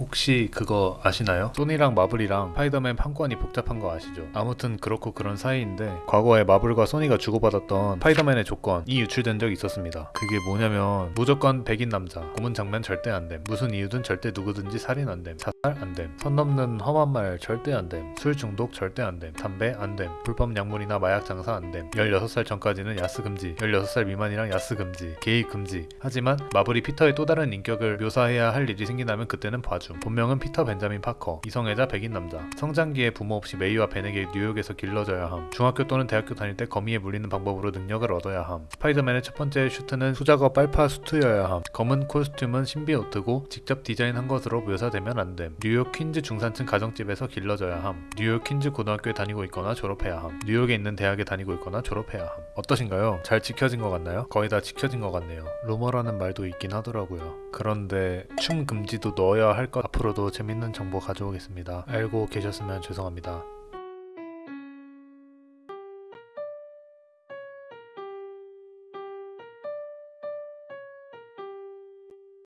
혹시 그거 아시나요? 소니랑 마블이랑 스파이더맨 판권이 복잡한 거 아시죠? 아무튼 그렇고 그런 사이인데 과거에 마블과 소니가 주고받았던 스파이더맨의 조건이 유출된 적이 있었습니다. 그게 뭐냐면 무조건 백인 남자, 고문 장면 절대 안 됨, 무슨 이유든 절대 누구든지 살인 안 됨, 자살 안 됨, 선 넘는 험한 말 절대 안 됨, 술 중독 절대 안 됨, 담배 안 됨, 불법 약물이나 마약 장사 안 됨, 16살 전까지는 야스 금지, 16살 미만이랑 야스 금지, 게이 금지. 하지만 마블이 피터의 또 다른 인격을 묘사해야 할 일이 생긴다면 그때는 봐 줌. 본명은 피터 벤자민 파커, 이성애자 백인 남자. 성장기에 부모 없이 메이와 벤에게 뉴욕에서 길러져야 함. 중학교 또는 대학교 다닐 때 거미에 물리는 방법으로 능력을 얻어야 함. 스파이더맨의 첫 번째 슈트는 수작업 빨파 수트여야 함. 검은 코스튬은 신비노트고 직접 디자인한 것으로 묘사되면 안 됨. 뉴욕 퀸즈 중산층 가정집에서 길러져야 함. 뉴욕 퀸즈 고등학교에 다니고 있거나 졸업해야 함. 뉴욕에 있는 대학에 다니고 있거나 졸업해야 함. 어떠신가요? 잘 지켜진 것 같나요? 거의 다 지켜진 것 같네요. 루머라는 말도 있긴 하더라고요. 그런데 춤 금지도 넣어야 할것 앞으로도 재밌는 정보 가져오겠습니다. 알고 계셨으면 죄송합니다.